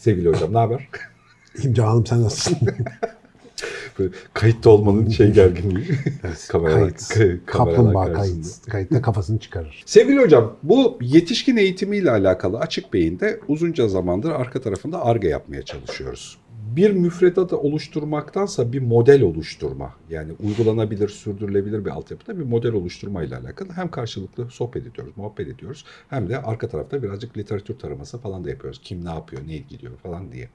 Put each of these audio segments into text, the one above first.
Sevgili hocam ne haber? İyiyim canım sen nasılsın? Böyle kayıtta olmanın şey gerginliği. Kameralar- kayıt. ka- Kaplumbağa kayıt. Kayıtta kafasını çıkarır. Sevgili hocam bu yetişkin eğitimiyle alakalı Açık Beyin'de uzunca zamandır arka tarafında ARGE yapmaya çalışıyoruz. Bir müfredatı oluşturmaktansa bir model oluşturma yani uygulanabilir, sürdürülebilir bir altyapıda bir model oluşturma ile alakalı hem karşılıklı sohbet ediyoruz, muhabbet ediyoruz hem de arka tarafta birazcık literatür taraması falan da yapıyoruz. Kim ne yapıyor, ne ilgiliyor falan diye.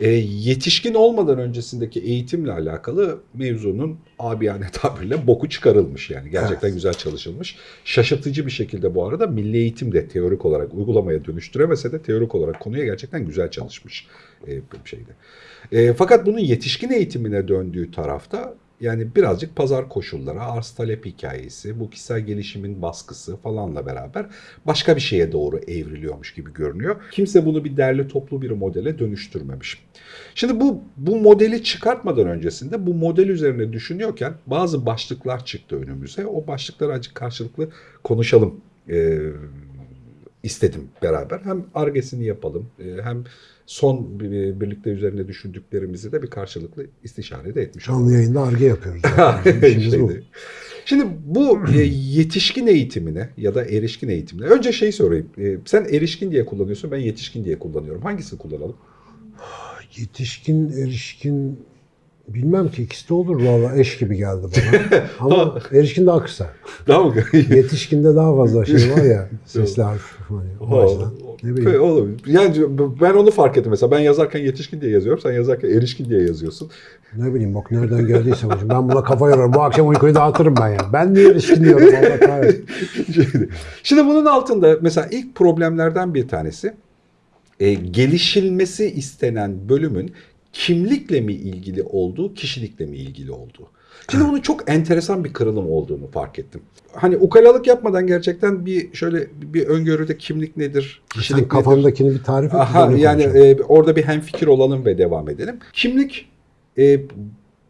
E, yetişkin olmadan öncesindeki eğitimle alakalı mevzunun abiyane tabirle boku çıkarılmış yani. Gerçekten Evet. güzel çalışılmış. Şaşırtıcı bir şekilde bu arada milli eğitim de teorik olarak uygulamaya dönüştüremese de teorik olarak konuya gerçekten güzel çalışmış e, şeyde. E, fakat bunun yetişkin eğitimine döndüğü tarafta yani birazcık pazar koşulları, arz talep hikayesi, bu kişisel gelişimin baskısı falanla beraber başka bir şeye doğru evriliyormuş gibi görünüyor. Kimse bunu bir derli toplu bir modele dönüştürmemiş. Şimdi bu bu modeli çıkartmadan öncesinde bu model üzerine düşünüyorken bazı başlıklar çıktı önümüze. O başlıkları acık karşılıklı konuşalım e, istedim beraber. Hem argesini yapalım e, hem son bir- birlikte üzerine düşündüklerimizi de bir karşılıklı istişare de etmiş olalım. Canlı yayında arge yapıyoruz. İşimiz bu. Şeydi. Şimdi bu e, yetişkin eğitimine ya da erişkin eğitimine önce şey sorayım. E, sen erişkin diye kullanıyorsun ben yetişkin diye kullanıyorum. Hangisini kullanalım? Yetişkin, erişkin bilmem ki ikisi de olur valla eş gibi geldi bana. Ama erişkin daha kısa. Daha mı? Yetişkinde daha fazla şey var ya sesli harf. O açıdan. Ne bileyim. Olur. Yani ben onu fark ettim mesela. Ben yazarken yetişkin diye yazıyorum. Sen yazarken erişkin diye yazıyorsun. Ne bileyim bak nereden geldiyse hocam. Ben buna kafa yorarım. Bu akşam uykuyu dağıtırım ben ya. Ben niye erişkin diyorum Allah kahretsin. Şimdi, şimdi bunun altında mesela ilk problemlerden bir tanesi e, gelişilmesi istenen bölümün kimlikle mi ilgili olduğu, kişilikle mi ilgili olduğu. Şimdi bunun çok enteresan bir kırılım olduğunu fark ettim. Hani ukalalık yapmadan gerçekten bir şöyle bir öngörüde kimlik nedir, Sen kişilik nedir? bir tarif et. Aha, yani e, orada bir hemfikir olalım ve devam edelim. Kimlik e,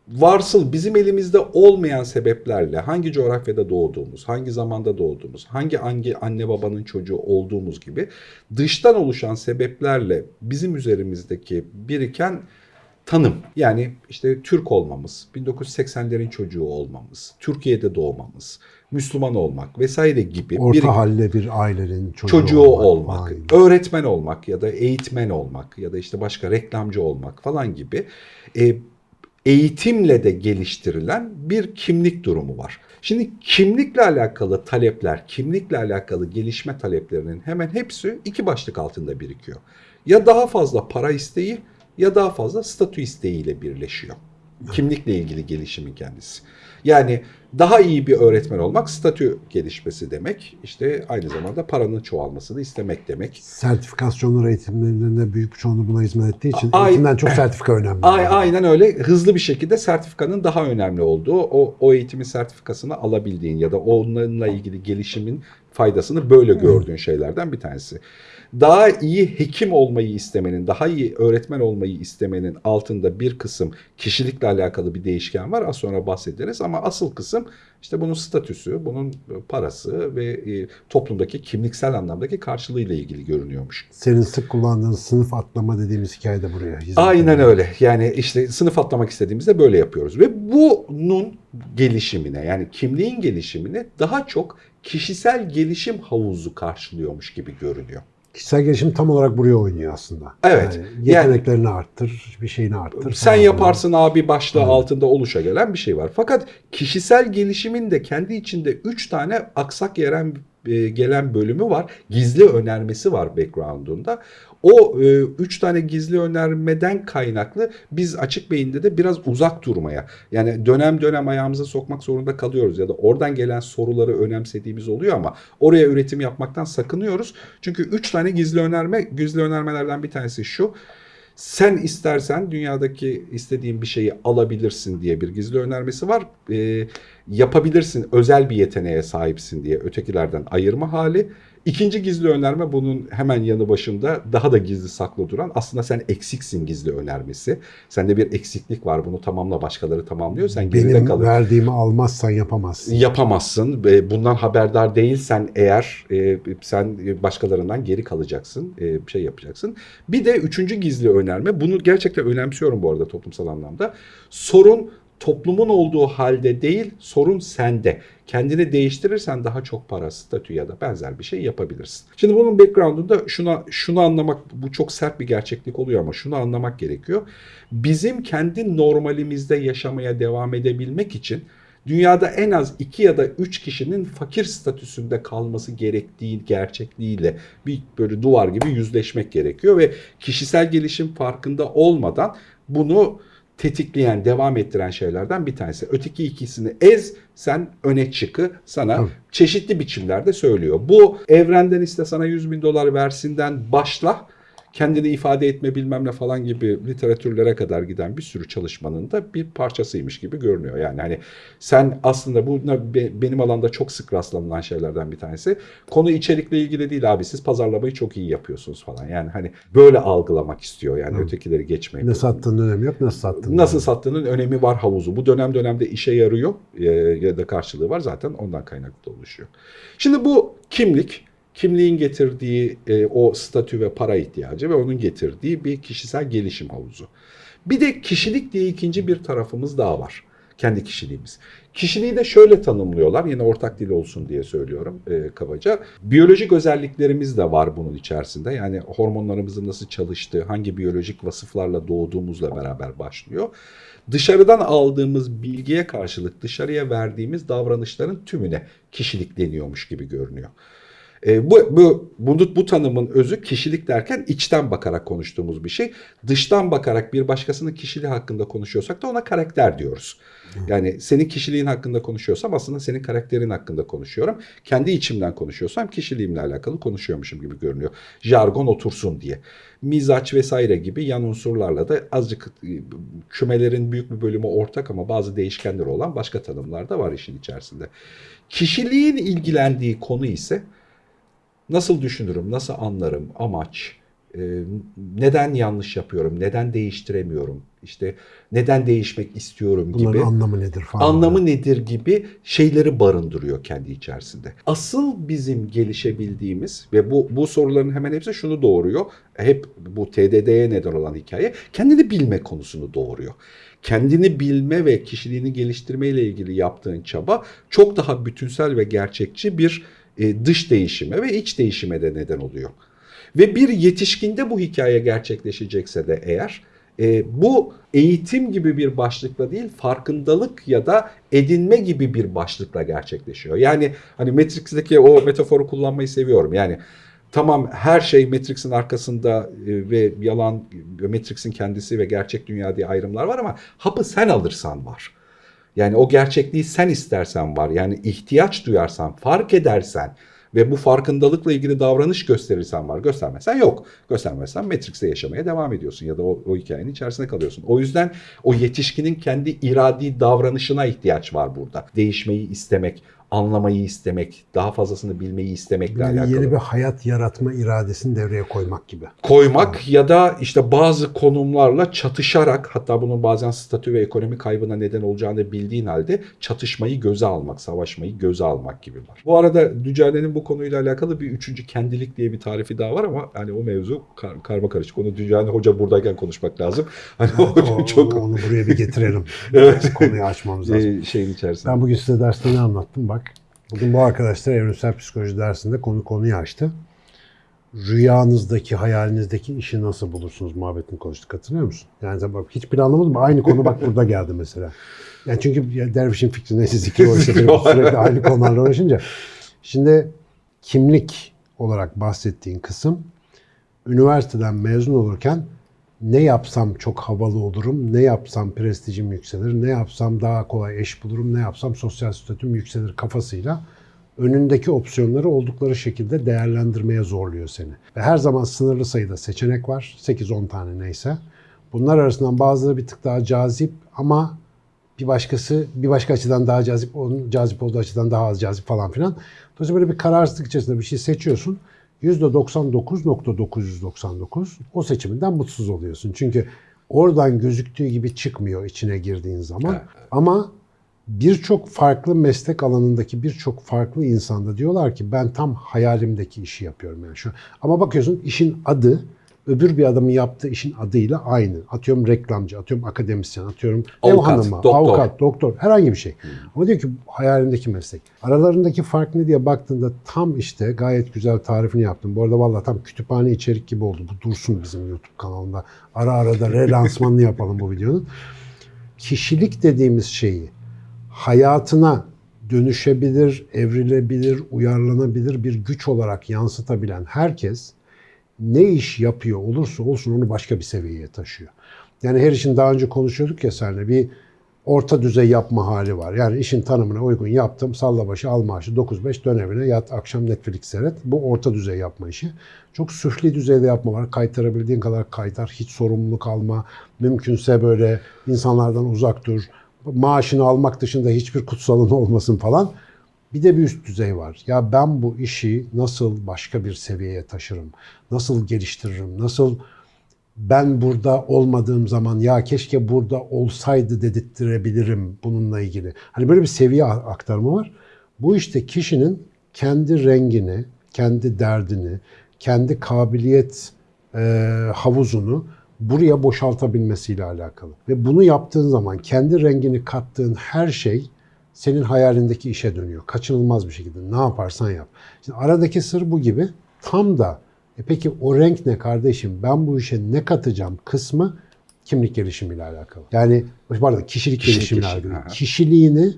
varsıl bizim elimizde olmayan sebeplerle hangi coğrafyada doğduğumuz, hangi zamanda doğduğumuz, hangi hangi anne babanın çocuğu olduğumuz gibi dıştan oluşan sebeplerle bizim üzerimizdeki biriken tanım. Yani işte Türk olmamız, 1980'lerin çocuğu olmamız, Türkiye'de doğmamız, Müslüman olmak vesaire gibi Orta biriken- halde bir ailenin çocuğu, çocuğu olmak, Aynen. öğretmen olmak ya da eğitmen olmak ya da işte başka reklamcı olmak falan gibi e, eğitimle de geliştirilen bir kimlik durumu var. Şimdi kimlikle alakalı talepler, kimlikle alakalı gelişme taleplerinin hemen hepsi iki başlık altında birikiyor. Ya daha fazla para isteği ya daha fazla statü isteğiyle birleşiyor. Kimlikle ilgili gelişimin kendisi. Yani daha iyi bir öğretmen olmak statü gelişmesi demek. İşte aynı zamanda paranın çoğalmasını istemek demek. Sertifikasyonlar eğitimlerinde büyük bir çoğunluğu buna hizmet ettiği için Ay- eğitimden çok sertifika önemli. Ay- Aynen öyle hızlı bir şekilde sertifikanın daha önemli olduğu, o, o eğitimin sertifikasını alabildiğin ya da onunla ilgili gelişimin faydasını böyle gördüğün şeylerden bir tanesi. Daha iyi hekim olmayı istemenin, daha iyi öğretmen olmayı istemenin altında bir kısım kişilikle alakalı bir değişken var. Az sonra bahsederiz ama asıl kısım işte bunun statüsü, bunun parası ve e, toplumdaki kimliksel anlamdaki karşılığıyla ilgili görünüyormuş. Senin sık kullandığın sınıf atlama dediğimiz hikaye de buraya Aynen öyle. Yani işte sınıf atlamak istediğimizde böyle yapıyoruz. Ve bunun gelişimine yani kimliğin gelişimine daha çok kişisel gelişim havuzu karşılıyormuş gibi görünüyor. Kişisel gelişim tam olarak buraya oynuyor aslında. Evet. Yani Yani- yeteneklerini arttır, bir şeyini arttır. Sen yaparsın abi başlığı altında oluşa gelen bir şey var. Fakat kişisel gelişimin de kendi içinde 3 tane aksak yeren e, gelen bölümü var. Gizli önermesi var background'unda. O e, üç tane gizli önermeden kaynaklı biz açık beyinde de biraz uzak durmaya yani dönem dönem ayağımıza sokmak zorunda kalıyoruz ya da oradan gelen soruları önemsediğimiz oluyor ama oraya üretim yapmaktan sakınıyoruz. Çünkü üç tane gizli önerme gizli önermelerden bir tanesi şu. Sen istersen dünyadaki istediğin bir şeyi alabilirsin diye bir gizli önermesi var. Ee, yapabilirsin özel bir yeteneğe sahipsin diye ötekilerden ayırma hali. İkinci gizli önerme bunun hemen yanı başında daha da gizli saklı duran aslında sen eksiksin gizli önermesi. Sende bir eksiklik var bunu tamamla başkaları tamamlıyor sen geride Benim kalıyorsun verdiğimi almazsan yapamazsın. yapamazsın. Bundan haberdar değilsen eğer e, sen başkalarından geri kalacaksın, e, bir şey yapacaksın. Bir de üçüncü gizli önerme, bunu gerçekten önemsiyorum bu arada toplumsal anlamda. Sorun toplumun olduğu halde değil, sorun sende. Kendini değiştirirsen daha çok para, statü ya da benzer bir şey yapabilirsin. Şimdi bunun background'unda şuna şunu anlamak, bu çok sert bir gerçeklik oluyor ama şunu anlamak gerekiyor. Bizim kendi normalimizde yaşamaya devam edebilmek için dünyada en az iki ya da üç kişinin fakir statüsünde kalması gerektiği gerçekliğiyle bir böyle duvar gibi yüzleşmek gerekiyor ve kişisel gelişim farkında olmadan bunu tetikleyen, devam ettiren şeylerden bir tanesi. Öteki ikisini ez, sen öne çıkı sana Tabii. çeşitli biçimlerde söylüyor. Bu evrenden iste sana 100 bin dolar versinden başla kendini ifade etme bilmem ne falan gibi literatürlere kadar giden bir sürü çalışmanın da bir parçasıymış gibi görünüyor. Yani hani sen aslında bu be- benim alanda çok sık rastlanılan şeylerden bir tanesi. Konu içerikle ilgili değil abi siz pazarlamayı çok iyi yapıyorsunuz falan. Yani hani böyle algılamak istiyor yani Hı. ötekileri geçmeyin. Ne sattığının önemi yok, nasıl sattığının. Nasıl sattığının önemi var havuzu. Bu dönem dönemde işe yarıyor e, ya da karşılığı var zaten ondan kaynaklı oluşuyor. Şimdi bu kimlik, kimliğin getirdiği e, o statü ve para ihtiyacı ve onun getirdiği bir kişisel gelişim havuzu. Bir de kişilik diye ikinci bir tarafımız daha var. Kendi kişiliğimiz. Kişiliği de şöyle tanımlıyorlar. Yine ortak dil olsun diye söylüyorum e, kabaca. Biyolojik özelliklerimiz de var bunun içerisinde. Yani hormonlarımızın nasıl çalıştığı, hangi biyolojik vasıflarla doğduğumuzla beraber başlıyor. Dışarıdan aldığımız bilgiye karşılık dışarıya verdiğimiz davranışların tümüne kişilik deniyormuş gibi görünüyor. E, bu, bu, bunu, bu tanımın özü kişilik derken içten bakarak konuştuğumuz bir şey. Dıştan bakarak bir başkasının kişiliği hakkında konuşuyorsak da ona karakter diyoruz. Yani senin kişiliğin hakkında konuşuyorsam aslında senin karakterin hakkında konuşuyorum. Kendi içimden konuşuyorsam kişiliğimle alakalı konuşuyormuşum gibi görünüyor. Jargon otursun diye. Mizaç vesaire gibi yan unsurlarla da azıcık e, kümelerin büyük bir bölümü ortak ama bazı değişkenleri olan başka tanımlar da var işin içerisinde. Kişiliğin ilgilendiği konu ise nasıl düşünürüm, nasıl anlarım, amaç, e, neden yanlış yapıyorum, neden değiştiremiyorum, işte neden değişmek istiyorum Bunların gibi anlamı nedir falan. anlamı nedir gibi şeyleri barındırıyor kendi içerisinde. Asıl bizim gelişebildiğimiz ve bu bu soruların hemen hepsi şunu doğuruyor. Hep bu TDD'ye neden olan hikaye kendini bilme konusunu doğuruyor. Kendini bilme ve kişiliğini geliştirme ile ilgili yaptığın çaba çok daha bütünsel ve gerçekçi bir e, dış değişime ve iç değişime de neden oluyor. Ve bir yetişkinde bu hikaye gerçekleşecekse de eğer e, bu eğitim gibi bir başlıkla değil farkındalık ya da edinme gibi bir başlıkla gerçekleşiyor. Yani hani Matrix'teki o metaforu kullanmayı seviyorum. Yani tamam her şey Matrix'in arkasında e, ve yalan Matrix'in kendisi ve gerçek dünya diye ayrımlar var ama hapı sen alırsan var. Yani o gerçekliği sen istersen var. Yani ihtiyaç duyarsan, fark edersen ve bu farkındalıkla ilgili davranış gösterirsen var. Göstermezsen yok. Göstermezsen Matrix'te yaşamaya devam ediyorsun ya da o, o hikayenin içerisinde kalıyorsun. O yüzden o yetişkinin kendi iradi davranışına ihtiyaç var burada. Değişmeyi istemek, anlamayı istemek, daha fazlasını bilmeyi istemekle Yani alakalı yeni bir hayat yaratma iradesini devreye koymak gibi. koymak ya da işte bazı konumlarla çatışarak hatta bunun bazen statü ve ekonomi kaybına neden olacağını bildiğin halde çatışmayı göze almak, savaşmayı göze almak gibi var. Bu arada Dücane'nin bu konuyla alakalı bir üçüncü kendilik diye bir tarifi daha var ama hani o mevzu kar, karma karışık. Onu Dücane Hoca buradayken konuşmak lazım. Hani o O- çok onu, buraya bir getirelim. Evet. Konuyu açmamız lazım. e, şeyin içerisinde. Ben bugün size derste ne anlattım bak. Bugün bu arkadaşlar evrimsel psikoloji dersinde konu konuyu açtı. Rüyanızdaki, hayalinizdeki işi nasıl bulursunuz muhabbetini konuştuk hatırlıyor musun? Yani bak hiç planlamadım ama aynı konu bak burada geldi mesela. Yani çünkü dervişin fikri neyse zikir o işte benim sürekli aynı konularla uğraşınca. Şimdi kimlik olarak bahsettiğin kısım üniversiteden mezun olurken ne yapsam çok havalı olurum, ne yapsam prestijim yükselir, ne yapsam daha kolay eş bulurum, ne yapsam sosyal statüm yükselir kafasıyla önündeki opsiyonları oldukları şekilde değerlendirmeye zorluyor seni. Ve her zaman sınırlı sayıda seçenek var. 8-10 tane neyse. Bunlar arasından bazıları bir tık daha cazip ama bir başkası bir başka açıdan daha cazip, onun cazip olduğu açıdan daha az cazip falan filan. Dolayısıyla böyle bir kararsızlık içerisinde bir şey seçiyorsun. %99.999 o seçiminden mutsuz oluyorsun. Çünkü oradan gözüktüğü gibi çıkmıyor içine girdiğin zaman. Evet, Ama birçok farklı meslek alanındaki birçok farklı insanda diyorlar ki ben tam hayalimdeki işi yapıyorum yani şu. Ama bakıyorsun işin adı öbür bir adamın yaptığı işin adıyla aynı. Atıyorum reklamcı, atıyorum akademisyen, atıyorum ev Avukat, hanımı, doktor. avukat, doktor, herhangi bir şey. Ama diyor ki hayalimdeki meslek. Aralarındaki fark ne diye baktığında tam işte gayet güzel tarifini yaptım. Bu arada vallahi tam kütüphane içerik gibi oldu. Bu dursun bizim YouTube kanalında. Ara ara da relansmanını yapalım bu videonun. Kişilik dediğimiz şeyi hayatına dönüşebilir, evrilebilir, uyarlanabilir bir güç olarak yansıtabilen herkes ne iş yapıyor olursa olsun onu başka bir seviyeye taşıyor. Yani her işin daha önce konuşuyorduk ya seninle bir orta düzey yapma hali var. Yani işin tanımına uygun yaptım, salla başı al maaşı 9-5 dön evine yat akşam Netflix seyret. Bu orta düzey yapma işi. Çok süfli düzeyde yapma var. Kaytarabildiğin kadar kaytar, hiç sorumluluk alma. Mümkünse böyle insanlardan uzak dur. Maaşını almak dışında hiçbir kutsalın olmasın falan. Bir de bir üst düzey var. Ya ben bu işi nasıl başka bir seviyeye taşırım? Nasıl geliştiririm? Nasıl ben burada olmadığım zaman ya keşke burada olsaydı dedirttirebilirim bununla ilgili. Hani böyle bir seviye aktarımı var. Bu işte kişinin kendi rengini, kendi derdini, kendi kabiliyet e, havuzunu buraya boşaltabilmesiyle alakalı. Ve bunu yaptığın zaman kendi rengini kattığın her şey senin hayalindeki işe dönüyor. Kaçınılmaz bir şekilde. Ne yaparsan yap. Şimdi aradaki sır bu gibi. Tam da e peki o renk ne kardeşim? Ben bu işe ne katacağım kısmı kimlik gelişimiyle alakalı. Yani pardon kişilik Kişilik gelişimiyle gelişimi, alakalı. aha. Kişiliğini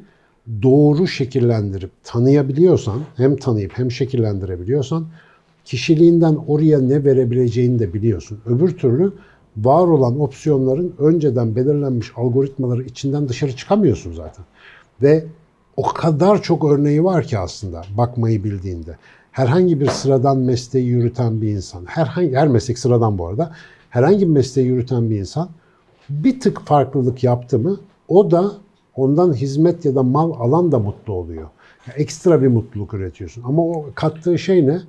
doğru şekillendirip tanıyabiliyorsan, hem tanıyıp hem şekillendirebiliyorsan kişiliğinden oraya ne verebileceğini de biliyorsun. Öbür türlü var olan opsiyonların önceden belirlenmiş algoritmaları içinden dışarı çıkamıyorsun zaten. Ve o kadar çok örneği var ki aslında bakmayı bildiğinde. Herhangi bir sıradan mesleği yürüten bir insan, herhangi her meslek sıradan bu arada. Herhangi bir mesleği yürüten bir insan bir tık farklılık yaptı mı o da ondan hizmet ya da mal alan da mutlu oluyor. Ya ekstra bir mutluluk üretiyorsun. Ama o kattığı şey ne?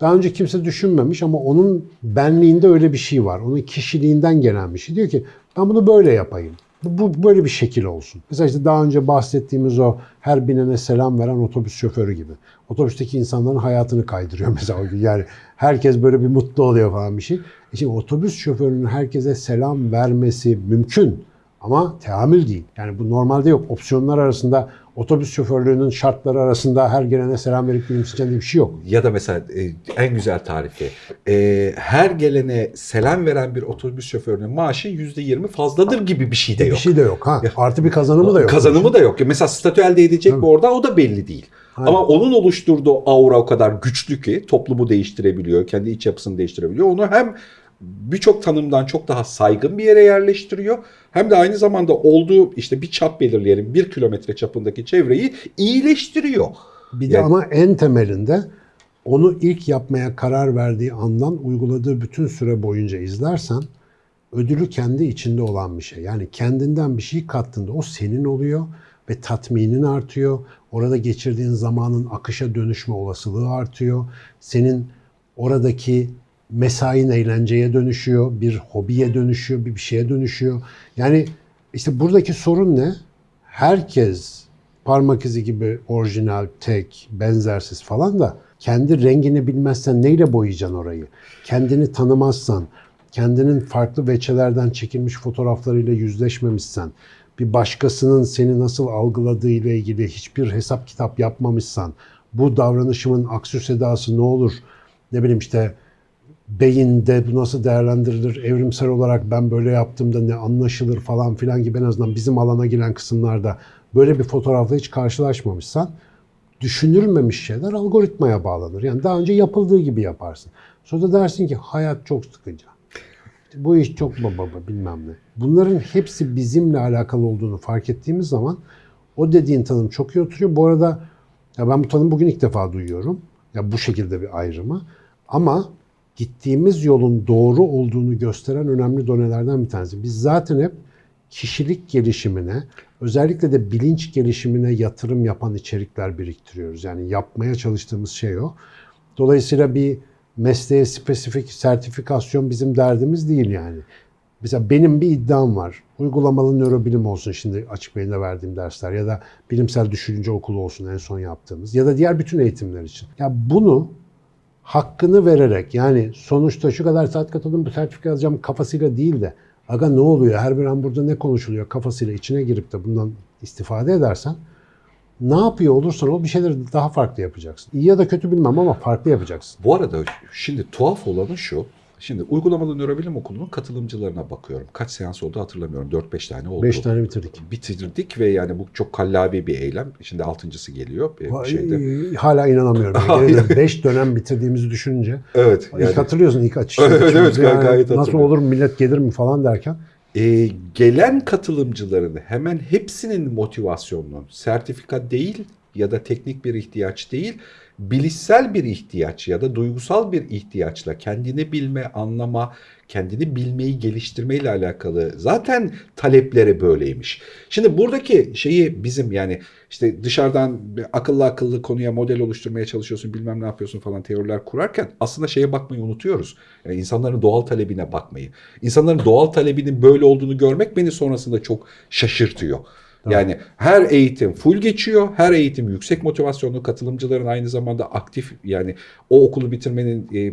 Daha önce kimse düşünmemiş ama onun benliğinde öyle bir şey var. Onun kişiliğinden gelen bir şey. Diyor ki ben bunu böyle yapayım. Bu, böyle bir şekil olsun. Mesela işte daha önce bahsettiğimiz o her binene selam veren otobüs şoförü gibi. Otobüsteki insanların hayatını kaydırıyor mesela o gün. Yani herkes böyle bir mutlu oluyor falan bir şey. E şimdi otobüs şoförünün herkese selam vermesi mümkün. Ama teamül değil. Yani bu normalde yok. Opsiyonlar arasında otobüs şoförlüğünün şartları arasında her gelene selam verip gülümseyeceğin bir şey yok. Ya da mesela e, en güzel tarifi. E, her gelene selam veren bir otobüs şoförünün maaşı %20 fazladır gibi bir şey de Bir yok. şey de yok. Ha. Artı bir kazanımı da yok. Kazanımı da yok. Mesela statü elde edecek mi orada o da belli değil. Aynen. Ama onun oluşturduğu aura o kadar güçlü ki toplumu değiştirebiliyor, kendi iç yapısını değiştirebiliyor. Onu hem birçok tanımdan çok daha saygın bir yere yerleştiriyor. Hem de aynı zamanda olduğu işte bir çap belirleyelim bir kilometre çapındaki çevreyi iyileştiriyor. Bir de Yani- ama en temelinde onu ilk yapmaya karar verdiği andan uyguladığı bütün süre boyunca izlersen ödülü kendi içinde olan bir şey. Yani kendinden bir şey kattığında o senin oluyor ve tatminin artıyor. Orada geçirdiğin zamanın akışa dönüşme olasılığı artıyor. Senin oradaki mesain eğlenceye dönüşüyor, bir hobiye dönüşüyor, bir bir şeye dönüşüyor. Yani işte buradaki sorun ne? Herkes parmak izi gibi orijinal, tek, benzersiz falan da kendi rengini bilmezsen neyle boyayacaksın orayı? Kendini tanımazsan, kendinin farklı veçelerden çekilmiş fotoğraflarıyla yüzleşmemişsen, bir başkasının seni nasıl algıladığı ile ilgili hiçbir hesap kitap yapmamışsan, bu davranışımın aksü sedası ne olur? Ne bileyim işte beyinde bu nasıl değerlendirilir, evrimsel olarak ben böyle yaptığımda ne anlaşılır falan filan gibi en azından bizim alana giren kısımlarda böyle bir fotoğrafla hiç karşılaşmamışsan düşünülmemiş şeyler algoritmaya bağlanır. Yani daha önce yapıldığı gibi yaparsın. Sonra dersin ki hayat çok sıkıcı. Bu iş çok baba bilmem ne. Bunların hepsi bizimle alakalı olduğunu fark ettiğimiz zaman o dediğin tanım çok iyi oturuyor. Bu arada ya ben bu tanımı bugün ilk defa duyuyorum. Ya bu şekilde bir ayrımı. Ama gittiğimiz yolun doğru olduğunu gösteren önemli donelerden bir tanesi. Biz zaten hep kişilik gelişimine, özellikle de bilinç gelişimine yatırım yapan içerikler biriktiriyoruz. Yani yapmaya çalıştığımız şey o. Dolayısıyla bir mesleğe spesifik sertifikasyon bizim derdimiz değil yani. Mesela benim bir iddiam var. Uygulamalı nörobilim olsun şimdi açık beyinde verdiğim dersler ya da bilimsel düşünce okulu olsun en son yaptığımız ya da diğer bütün eğitimler için. Ya bunu hakkını vererek yani sonuçta şu kadar saat katıldım bu sertifika alacağım kafasıyla değil de aga ne oluyor her bir an burada ne konuşuluyor kafasıyla içine girip de bundan istifade edersen ne yapıyor olursan ol bir şeyleri daha farklı yapacaksın. İyi ya da kötü bilmem ama farklı yapacaksın. Bu arada şimdi tuhaf olanı şu. Şimdi uygulamalı nörobilim okulunun katılımcılarına bakıyorum. Kaç seans oldu hatırlamıyorum. 4-5 tane oldu. 5 tane bitirdik. Bitirdik ve yani bu çok kallavi bir eylem. Şimdi altıncısı geliyor bir Vay, şeyde. Hala inanamıyorum. 5 dönem bitirdiğimizi düşününce. Evet. İlk Yani, hatırlıyorsun ilk açış. Evet, evet, gay- gayet Nasıl hatırlıyorum. olur millet gelir mi falan derken. e, gelen katılımcıların hemen hepsinin motivasyonunun sertifika değil ya da teknik bir ihtiyaç değil, bilişsel bir ihtiyaç ya da duygusal bir ihtiyaçla kendini bilme, anlama, kendini bilmeyi geliştirmeyle alakalı zaten talepleri böyleymiş. Şimdi buradaki şeyi bizim yani işte dışarıdan akıllı akıllı konuya model oluşturmaya çalışıyorsun bilmem ne yapıyorsun falan teoriler kurarken aslında şeye bakmayı unutuyoruz. Yani insanların doğal talebine bakmayı. İnsanların doğal talebinin böyle olduğunu görmek beni sonrasında çok şaşırtıyor. Yani her eğitim full geçiyor. Her eğitim yüksek motivasyonlu katılımcıların aynı zamanda aktif yani o okulu bitirmenin e,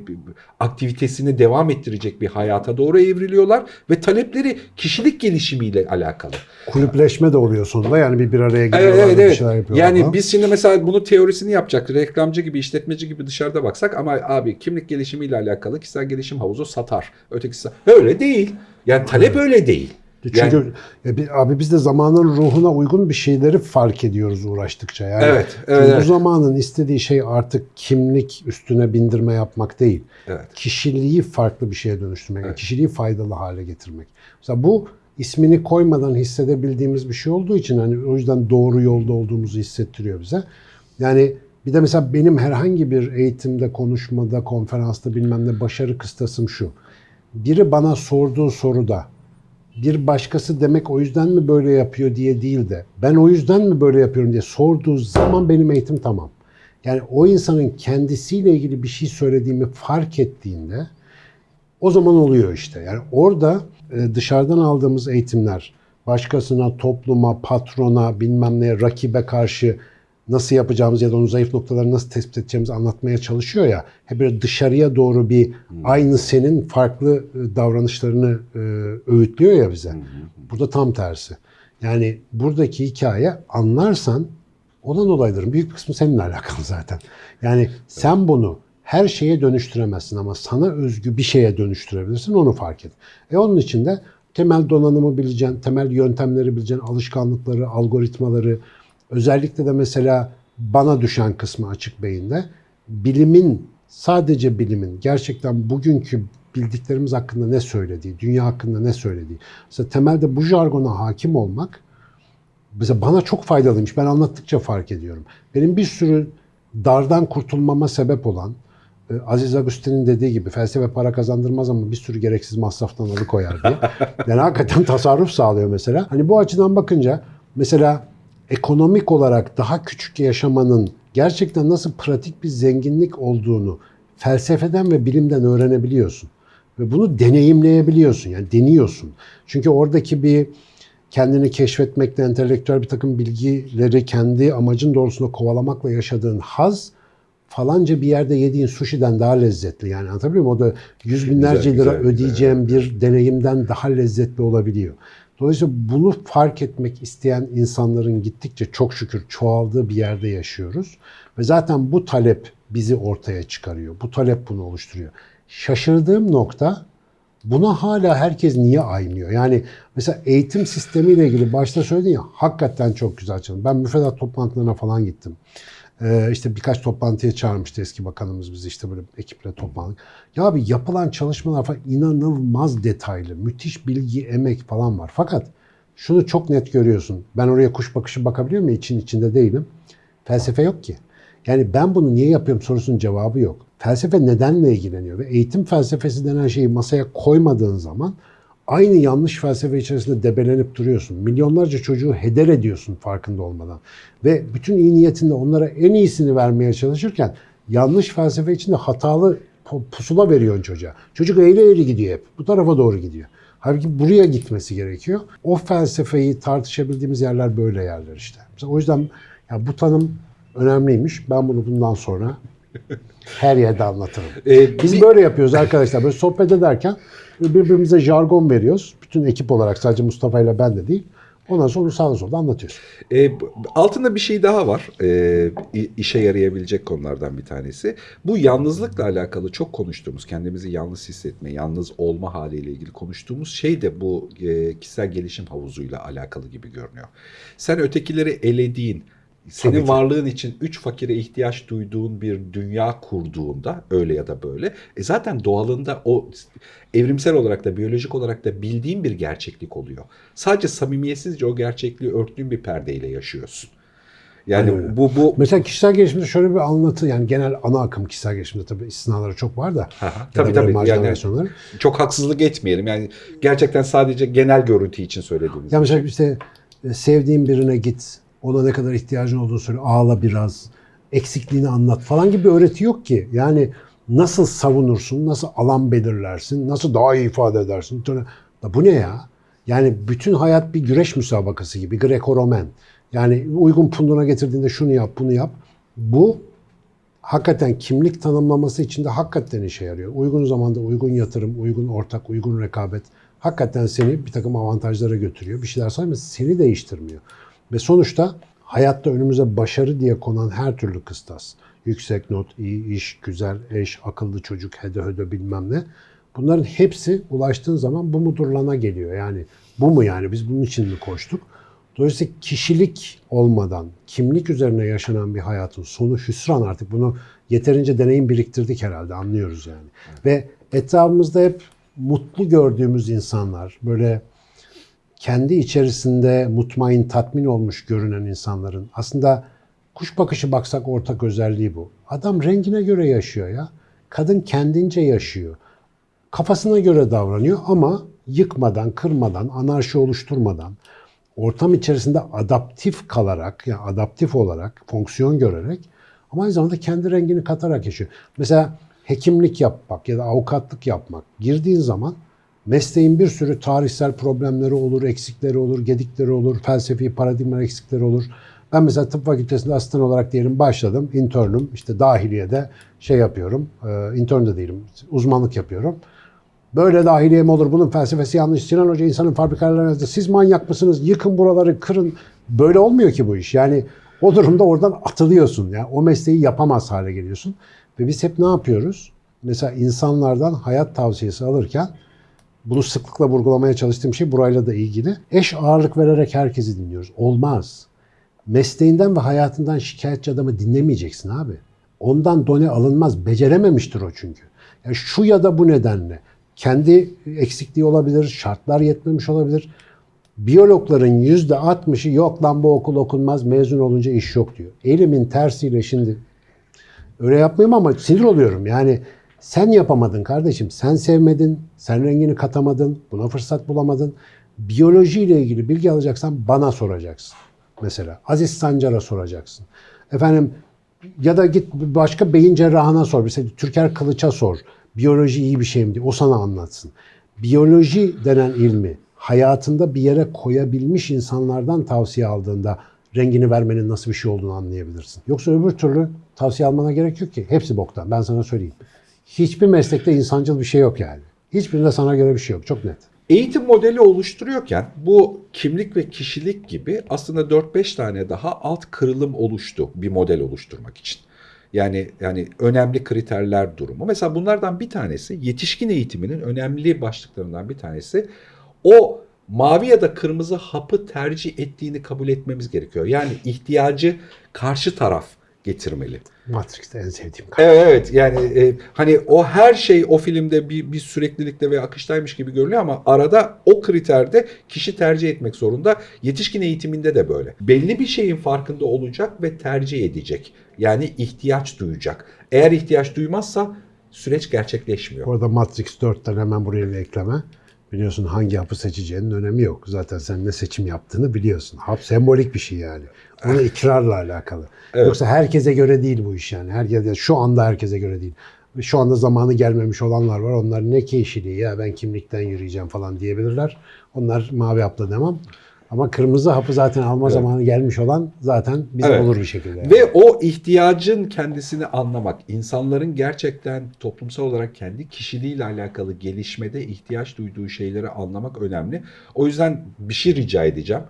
aktivitesini devam ettirecek bir hayata doğru evriliyorlar ve talepleri kişilik gelişimiyle alakalı. Kulüpleşme de oluyor sonunda. Yani bir bir araya Evet geliyorlar evet da bir evet. şeyler yapıyorlar. Yani falan. biz şimdi mesela bunu teorisini yapacak reklamcı gibi işletmeci gibi dışarıda baksak ama abi kimlik gelişimiyle alakalı kişisel gelişim havuzu satar. Ötekisi öyle değil. Yani talep öyle değil. Çünkü Yani- e, bir- abi biz de zamanın ruhuna uygun bir şeyleri fark ediyoruz uğraştıkça. Yani Evet, çünkü evet, bu evet. zamanın istediği şey artık kimlik üstüne bindirme yapmak değil. Evet. Kişiliği farklı bir şeye dönüştürmek, Evet. kişiliği faydalı hale getirmek. Mesela bu ismini koymadan hissedebildiğimiz bir şey olduğu için hani o yüzden doğru yolda olduğumuzu hissettiriyor bize. Yani bir de mesela benim herhangi bir eğitimde, konuşmada, konferansta bilmem ne başarı kıstasım şu. Biri bana sorduğu soruda bir başkası demek o yüzden mi böyle yapıyor diye değil de ben o yüzden mi böyle yapıyorum diye sorduğu zaman benim eğitim tamam. Yani o insanın kendisiyle ilgili bir şey söylediğimi fark ettiğinde o zaman oluyor işte. Yani orada e, dışarıdan aldığımız eğitimler başkasına, topluma, patrona, bilmem neye, rakibe karşı nasıl yapacağımız ya da onun zayıf noktalarını nasıl tespit edeceğimizi anlatmaya çalışıyor ya. Hep böyle dışarıya doğru bir aynı senin farklı e, davranışlarını e, öğütlüyor ya bize. Burada tam tersi. Yani buradaki hikaye anlarsan olan olayların büyük bir kısmı seninle alakalı zaten. Yani sen bunu her şeye dönüştüremezsin ama sana özgü bir şeye dönüştürebilirsin onu fark et. E onun için de temel donanımı bileceksin, temel yöntemleri bileceksin, alışkanlıkları, algoritmaları, özellikle de mesela bana düşen kısmı açık beyinde bilimin, sadece bilimin gerçekten bugünkü bildiklerimiz hakkında ne söylediği, dünya hakkında ne söylediği. Mesela temelde bu jargona hakim olmak mesela bana çok faydalıymış. Ben anlattıkça fark ediyorum. Benim bir sürü dardan kurtulmama sebep olan e, Aziz Agustin'in dediği gibi felsefe para kazandırmaz ama bir sürü gereksiz masraftan alıkoyar diye. Yani hakikaten tasarruf sağlıyor mesela. Hani bu açıdan bakınca mesela ekonomik olarak daha küçük yaşamanın gerçekten nasıl pratik bir zenginlik olduğunu felsefeden ve bilimden öğrenebiliyorsun. Ve bunu deneyimleyebiliyorsun. Yani deniyorsun. Çünkü oradaki bir kendini keşfetmekle, entelektüel bir takım bilgileri kendi amacın doğrultusunda kovalamakla yaşadığın haz falanca bir yerde yediğin sushi'den daha lezzetli. Yani anlatabiliyor muyum? O da yüz binlerce Güzel, lira güzel, ödeyeceğim bir deneyimden daha lezzetli olabiliyor. Dolayısıyla bunu fark etmek isteyen insanların gittikçe çok şükür çoğaldığı bir yerde yaşıyoruz. Ve zaten bu talep bizi ortaya çıkarıyor. Bu talep bunu oluşturuyor. Şaşırdığım nokta Buna hala herkes niye aynıyor? Yani mesela eğitim sistemiyle ilgili başta söyledin ya hakikaten çok güzel çalışıyor. Ben müfredat toplantılarına falan gittim. Ee, işte birkaç toplantıya çağırmıştı eski bakanımız bizi işte böyle ekiple toplandık. Ya abi yapılan çalışmalar falan inanılmaz detaylı. Müthiş bilgi, emek falan var. Fakat şunu çok net görüyorsun. Ben oraya kuş bakışı bakabiliyor muyum? İçin içinde değilim. Felsefe yok ki. Yani ben bunu niye yapıyorum sorusunun cevabı yok. Felsefe nedenle ilgileniyor ve eğitim felsefesi denen şeyi masaya koymadığın zaman aynı yanlış felsefe içerisinde debelenip duruyorsun. Milyonlarca çocuğu heder ediyorsun farkında olmadan. Ve bütün iyi niyetinde onlara en iyisini vermeye çalışırken yanlış felsefe içinde hatalı pu- pusula veriyorsun çocuğa. Çocuk eğri eğri gidiyor hep. Bu tarafa doğru gidiyor. Halbuki buraya gitmesi gerekiyor. O felsefeyi tartışabildiğimiz yerler böyle yerler işte. Mesela o yüzden ya bu tanım önemliymiş. Ben bunu bundan sonra her yerde anlatırım. Ee, Biz bir- böyle yapıyoruz arkadaşlar. Böyle sohbet ederken birbirimize jargon veriyoruz. Bütün ekip olarak sadece Mustafa ile ben de değil. Ondan sonra sağda solda anlatıyoruz. E, altında bir şey daha var. E, işe yarayabilecek konulardan bir tanesi. Bu yalnızlıkla alakalı çok konuştuğumuz, kendimizi yalnız hissetme, yalnız olma haliyle ilgili konuştuğumuz şey de bu e, kişisel gelişim havuzuyla alakalı gibi görünüyor. Sen ötekileri elediğin, senin Tabii ki. varlığın için üç fakire ihtiyaç duyduğun bir dünya kurduğunda öyle ya da böyle e zaten doğalında o evrimsel olarak da biyolojik olarak da bildiğin bir gerçeklik oluyor. Sadece samimiyetsizce o gerçekliği örttüğün bir perdeyle yaşıyorsun. Yani öyle. bu bu Mesela kişisel gelişimde şöyle bir anlatı yani genel ana akım kişisel gelişimde tabii istisnaları çok var da. Aha, tabii tabii yani çok haksızlık etmeyelim. Yani gerçekten sadece genel görüntü için söylediğimiz. Ya bir şey. mesela işte e, sevdiğin birine git, ona ne kadar ihtiyacın olduğunu söyle, ağla biraz, eksikliğini anlat falan gibi bir öğreti yok ki. Yani nasıl savunursun, nasıl alan belirlersin, nasıl daha iyi ifade edersin. Ya bu ne ya? Yani bütün hayat bir güreş müsabakası gibi, Greco-Romen. Yani uygun punduna getirdiğinde şunu yap, bunu yap. Bu hakikaten kimlik tanımlaması için de hakikaten işe yarıyor. Uygun zamanda uygun yatırım, uygun ortak, uygun rekabet hakikaten seni bir takım avantajlara götürüyor. Bir şeyler sayma seni değiştirmiyor. Ve sonuçta hayatta önümüze başarı diye konan her türlü kıstas. Yüksek not, iyi iş, güzel eş, akıllı çocuk, hede höde bilmem ne. Bunların hepsi ulaştığın zaman bu mudurlana geliyor. Yani bu mu yani biz bunun için mi koştuk? Dolayısıyla kişilik olmadan, kimlik üzerine yaşanan bir hayatın sonu hüsran artık. Bunu yeterince deneyim biriktirdik herhalde anlıyoruz yani. Ve etrafımızda hep mutlu gördüğümüz insanlar, böyle kendi içerisinde mutmain, tatmin olmuş görünen insanların aslında kuş bakışı baksak ortak özelliği bu. Adam rengine göre yaşıyor ya. Kadın kendince yaşıyor. Kafasına göre davranıyor ama yıkmadan, kırmadan, anarşi oluşturmadan, ortam içerisinde adaptif kalarak, yani adaptif olarak, fonksiyon görerek ama aynı zamanda kendi rengini katarak yaşıyor. Mesela hekimlik yapmak ya da avukatlık yapmak girdiğin zaman mesleğin bir sürü tarihsel problemleri olur, eksikleri olur, gedikleri olur, felsefi paradigma eksikleri olur. Ben mesela tıp fakültesinde asistan olarak diyelim başladım. internüm işte dahiliyede şey yapıyorum. E, intern de değilim. Uzmanlık yapıyorum. Böyle dahiliye mi olur? Bunun felsefesi yanlış. Sinan Hoca insanın fabrikalarına. Siz manyak mısınız? Yıkın buraları, kırın. Böyle olmuyor ki bu iş. Yani o durumda oradan atılıyorsun. Yani o mesleği yapamaz hale geliyorsun. Ve biz hep ne yapıyoruz? Mesela insanlardan hayat tavsiyesi alırken bunu sıklıkla vurgulamaya çalıştığım şey burayla da ilgili. Eş ağırlık vererek herkesi dinliyoruz. Olmaz. Mesleğinden ve hayatından şikayetçi adamı dinlemeyeceksin abi. Ondan done alınmaz. Becerememiştir o çünkü. Yani şu ya da bu nedenle. Kendi eksikliği olabilir, şartlar yetmemiş olabilir. Biyologların yüzde altmışı yok lan bu okul okunmaz, mezun olunca iş yok diyor. Elimin tersiyle şimdi öyle yapmayayım ama sinir oluyorum. Yani sen yapamadın kardeşim. Sen sevmedin, sen rengini katamadın, buna fırsat bulamadın. Biyolojiyle ilgili bilgi alacaksan bana soracaksın. Mesela Aziz Sancar'a soracaksın. Efendim ya da git başka beyin cerrahına sor. Mesela Türker Kılıç'a sor. Biyoloji iyi bir şey mi diye. O sana anlatsın. Biyoloji denen ilmi hayatında bir yere koyabilmiş insanlardan tavsiye aldığında rengini vermenin nasıl bir şey olduğunu anlayabilirsin. Yoksa öbür türlü tavsiye almana gerek yok ki. Hepsi boktan. Ben sana söyleyeyim. Hiçbir meslekte insancıl bir şey yok yani. Hiçbirinde sana göre bir şey yok. Çok net. Eğitim modeli oluşturuyorken bu kimlik ve kişilik gibi aslında 4-5 tane daha alt kırılım oluştu bir model oluşturmak için. Yani yani önemli kriterler durumu. Mesela bunlardan bir tanesi yetişkin eğitiminin önemli başlıklarından bir tanesi o mavi ya da kırmızı hapı tercih ettiğini kabul etmemiz gerekiyor. Yani ihtiyacı karşı taraf getirmeli. Matrix'te en sevdiğim Evet evet yani e, hani o her şey o filmde bir, bir süreklilikte ve akıştaymış gibi görünüyor ama arada o kriterde kişi tercih etmek zorunda. Yetişkin eğitiminde de böyle. Belli bir şeyin farkında olacak ve tercih edecek. Yani ihtiyaç duyacak. Eğer ihtiyaç duymazsa süreç gerçekleşmiyor. Orada Matrix 4'ten hemen buraya bir ekleme. Biliyorsun hangi hapı seçeceğinin önemi yok. Zaten sen ne seçim yaptığını biliyorsun. Hap sembolik bir şey yani. Onu ikrarla alakalı. Evet. Yoksa herkese göre değil bu iş yani. Herkese, şu anda herkese göre değil. Şu anda zamanı gelmemiş olanlar var. Onlar ne keyşiliği ya ben kimlikten yürüyeceğim falan diyebilirler. Onlar mavi hapla demem. Ama kırmızı hapı zaten alma Evet. zamanı gelmiş olan zaten bizi Evet. bulur bir şekilde. yani. Ve o ihtiyacın kendisini anlamak, insanların gerçekten toplumsal olarak kendi kişiliğiyle alakalı gelişmede ihtiyaç duyduğu şeyleri anlamak önemli. O yüzden bir şey rica edeceğim.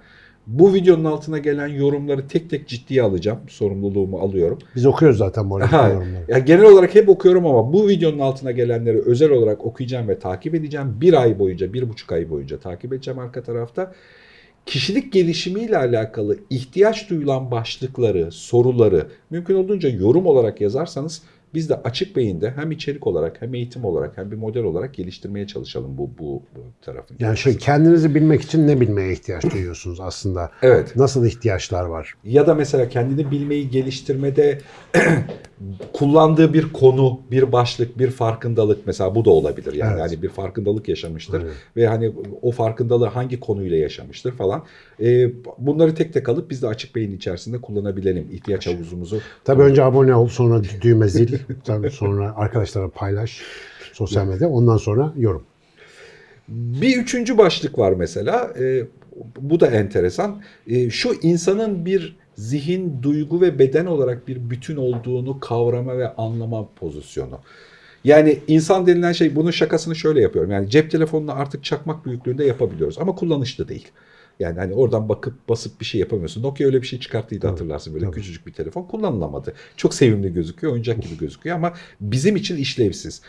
Bu videonun altına gelen yorumları tek tek ciddiye alacağım. Sorumluluğumu alıyorum. Biz okuyoruz zaten bu arada yorumları. ya genel olarak hep okuyorum ama bu videonun altına gelenleri özel olarak okuyacağım ve takip edeceğim. Bir ay boyunca, bir buçuk ay boyunca takip edeceğim arka tarafta. Kişilik gelişimiyle alakalı ihtiyaç duyulan başlıkları, soruları mümkün olduğunca yorum olarak yazarsanız biz de açık beyinde hem içerik olarak hem eğitim olarak hem bir model olarak geliştirmeye çalışalım bu, bu, bu tarafın. Yani şey kendinizi bilmek için ne bilmeye ihtiyaç duyuyorsunuz aslında? Evet. Nasıl ihtiyaçlar var? ya da mesela kendini bilmeyi geliştirmede kullandığı bir konu, bir başlık, bir farkındalık mesela bu da olabilir. Yani Evet. hani bir farkındalık yaşamıştır Evet. ve hani o farkındalığı hangi konuyla yaşamıştır falan. Ee, bunları tek tek alıp biz de açık beyin içerisinde kullanabilelim ihtiyaç havuzumuzu. Tabii önce abone ol, sonra düğme zil, tabii sonra arkadaşlara paylaş sosyal medya, ondan sonra yorum. Bir üçüncü başlık var mesela. Ee, bu da enteresan. Ee, şu insanın bir zihin, duygu ve beden olarak bir bütün olduğunu kavrama ve anlama pozisyonu. Yani insan denilen şey bunun şakasını şöyle yapıyorum. Yani cep telefonunu artık çakmak büyüklüğünde yapabiliyoruz ama kullanışlı değil. Yani hani oradan bakıp basıp bir şey yapamıyorsun. Nokia öyle bir şey çıkarttıydı hatırlarsın böyle tabii. küçücük bir telefon kullanılamadı. Çok sevimli gözüküyor, oyuncak gibi gözüküyor ama bizim için işlevsiz.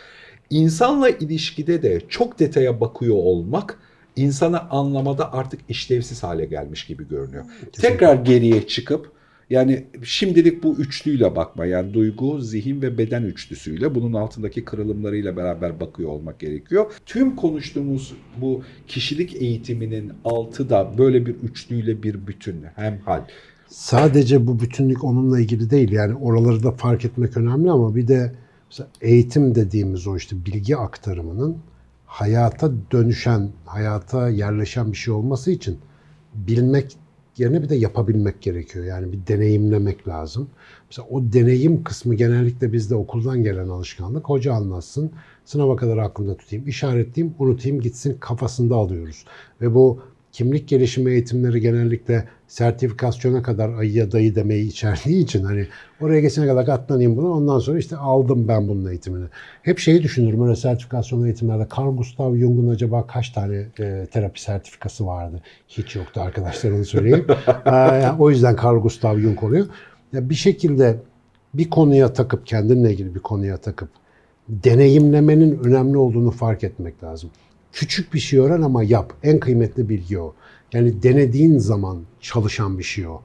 İnsanla ilişkide de çok detaya bakıyor olmak insanı anlamada artık işlevsiz hale gelmiş gibi görünüyor. Tekrar geriye çıkıp yani şimdilik bu üçlüyle bakma yani duygu, zihin ve beden üçlüsüyle bunun altındaki kırılımlarıyla beraber bakıyor olmak gerekiyor. Tüm konuştuğumuz bu kişilik eğitiminin altı da böyle bir üçlüyle bir bütün hem hal. Sadece bu bütünlük onunla ilgili değil. Yani oraları da fark etmek önemli ama bir de eğitim dediğimiz o işte bilgi aktarımının hayata dönüşen, hayata yerleşen bir şey olması için bilmek yerine bir de yapabilmek gerekiyor. Yani bir deneyimlemek lazım. Mesela o deneyim kısmı genellikle bizde okuldan gelen alışkanlık. Hoca anlatsın, sınava kadar aklımda tutayım, işaretleyeyim, unutayım, gitsin kafasında alıyoruz. Ve bu kimlik gelişimi eğitimleri genellikle sertifikasyona kadar ayıya dayı demeyi içerdiği için hani oraya geçene kadar katlanayım buna ondan sonra işte aldım ben bunun eğitimini. Hep şeyi düşünürüm öyle sertifikasyon eğitimlerde Carl Gustav Jung'un acaba kaç tane e, terapi sertifikası vardı? Hiç yoktu arkadaşlar onu söyleyeyim. Yani o yüzden Carl Gustav Jung oluyor. Ya bir şekilde bir konuya takıp kendinle ilgili bir konuya takıp deneyimlemenin önemli olduğunu fark etmek lazım. Küçük bir şey öğren ama yap. En kıymetli bilgi o. Yani denediğin zaman çalışan bir şey o.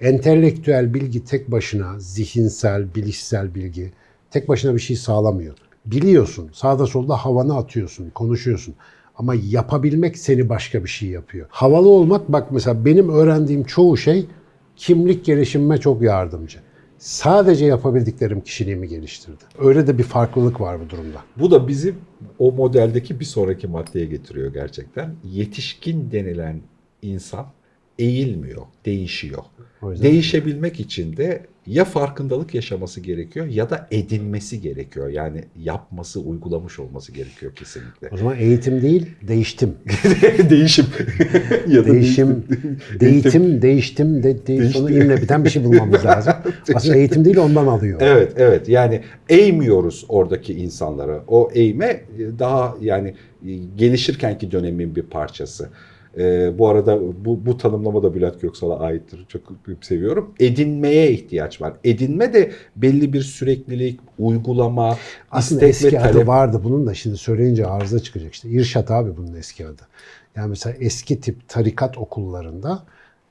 Entelektüel bilgi tek başına, zihinsel, bilişsel bilgi tek başına bir şey sağlamıyor. Biliyorsun, sağda solda havanı atıyorsun, konuşuyorsun. Ama yapabilmek seni başka bir şey yapıyor. Havalı olmak, bak mesela benim öğrendiğim çoğu şey kimlik gelişimime çok yardımcı. Sadece yapabildiklerim kişiliğimi geliştirdi. Öyle de bir farklılık var bu durumda. Bu da bizi o modeldeki bir sonraki maddeye getiriyor gerçekten. Yetişkin denilen insan eğilmiyor, değişiyor. Değişebilmek için de ya farkındalık yaşaması gerekiyor ya da edinmesi gerekiyor. Yani yapması, uygulamış olması gerekiyor kesinlikle. o zaman eğitim değil, değiştim. Değişim. ya da Değişim, değitim, değiştim, de, de, sonu imle biten bir şey bulmamız lazım. Aslında eğitim değil ondan alıyor. Evet, evet. Yani eğmiyoruz oradaki insanlara. O eğme daha yani gelişirkenki dönemin bir parçası. Ee, bu arada bu, bu tanımlama da Bülent Göksal'a aittir. Çok seviyorum. Edinmeye ihtiyaç var. Edinme de belli bir süreklilik, uygulama, Aslında istek ve eski adı talep. vardı bunun da şimdi söyleyince arıza çıkacak işte. İrşat abi bunun eski adı. Yani mesela eski tip tarikat okullarında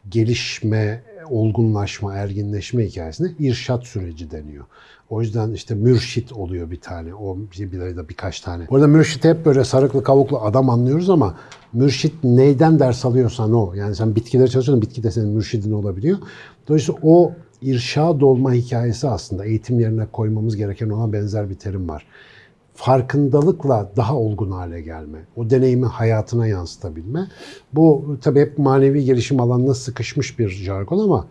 gelişme, olgunlaşma, erginleşme hikayesine irşat süreci deniyor. O yüzden işte mürşit oluyor bir tane. O bir, de birkaç tane. Orada mürşit hep böyle sarıklı kavuklu adam anlıyoruz ama mürşit neyden ders alıyorsan o. Yani sen bitkileri çalışıyorsun, bitki de senin mürşidin olabiliyor. Dolayısıyla o irşad olma hikayesi aslında eğitim yerine koymamız gereken ona benzer bir terim var. farkındalıkla daha olgun hale gelme, o deneyimi hayatına yansıtabilme. Bu tabii hep manevi gelişim alanına sıkışmış bir jargon ama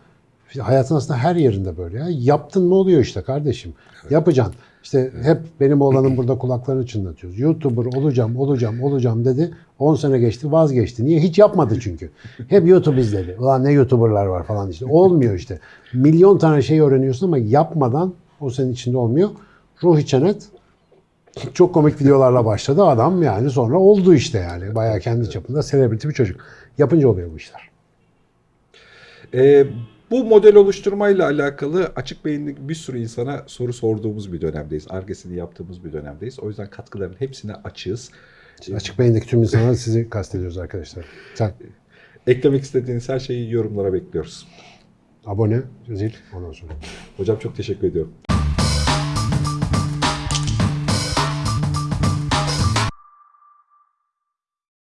hayatın aslında her yerinde böyle ya. Yaptın mı oluyor işte kardeşim. Yapacaksın. İşte hep benim oğlanın burada kulaklarını çınlatıyoruz. YouTuber olacağım, olacağım, olacağım dedi. 10 sene geçti, vazgeçti. Niye? Hiç yapmadı çünkü. Hep YouTube izledi. Ulan ne YouTuber'lar var falan işte. Olmuyor işte. Milyon tane şey öğreniyorsun ama yapmadan o senin içinde olmuyor. Ruhi Çenet çok komik videolarla başladı. Adam yani sonra oldu işte yani. Bayağı kendi çapında selebriti bir çocuk. Yapınca oluyor bu işler. Ee, bu model oluşturmayla alakalı açık beyinli bir sürü insana soru sorduğumuz bir dönemdeyiz. Argesini yaptığımız bir dönemdeyiz. O yüzden katkıların hepsine açığız. Açık beyindeki tüm insanlar sizi kastediyoruz arkadaşlar. Sen Eklemek istediğiniz her şeyi yorumlara bekliyoruz. abone, zil ondan sonra. Hocam çok teşekkür ediyorum.